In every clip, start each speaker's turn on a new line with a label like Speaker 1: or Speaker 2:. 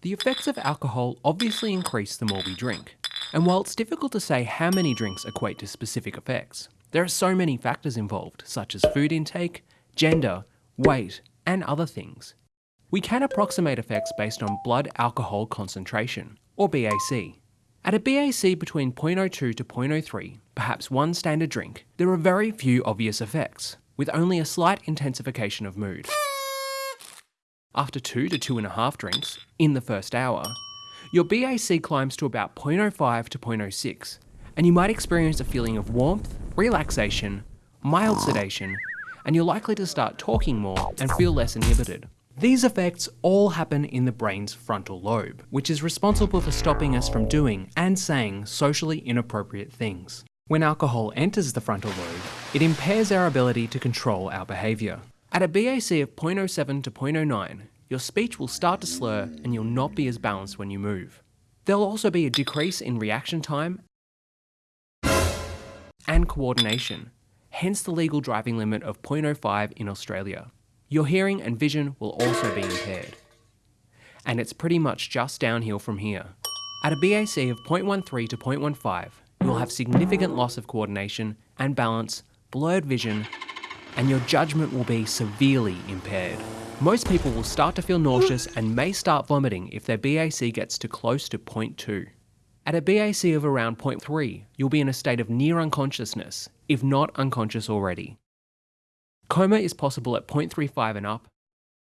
Speaker 1: The effects of alcohol obviously increase the more we drink. And while it's difficult to say how many drinks equate to specific effects, there are so many factors involved, such as food intake, gender, weight, and other things. We can approximate effects based on blood alcohol concentration, or BAC. At a BAC between 0.02 to 0.03, perhaps one standard drink, there are very few obvious effects, with only a slight intensification of mood. After two to two and a half drinks, in the first hour, your BAC climbs to about 0.05 to 0.06, and you might experience a feeling of warmth, relaxation, mild sedation, and you're likely to start talking more and feel less inhibited. These effects all happen in the brain's frontal lobe, which is responsible for stopping us from doing and saying socially inappropriate things. When alcohol enters the frontal lobe, it impairs our ability to control our behaviour. At a BAC of 0.07 to 0.09, your speech will start to slur and you'll not be as balanced when you move. There'll also be a decrease in reaction time and coordination, hence the legal driving limit of 0.05 in Australia. Your hearing and vision will also be impaired. And it's pretty much just downhill from here. At a BAC of 0.13 to 0.15, you'll have significant loss of coordination and balance, blurred vision, and your judgment will be severely impaired. Most people will start to feel nauseous and may start vomiting if their BAC gets to close to 0.2. At a BAC of around 0.3, you'll be in a state of near unconsciousness, if not unconscious already. Coma is possible at 0.35 and up,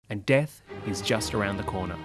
Speaker 1: and death is just around the corner.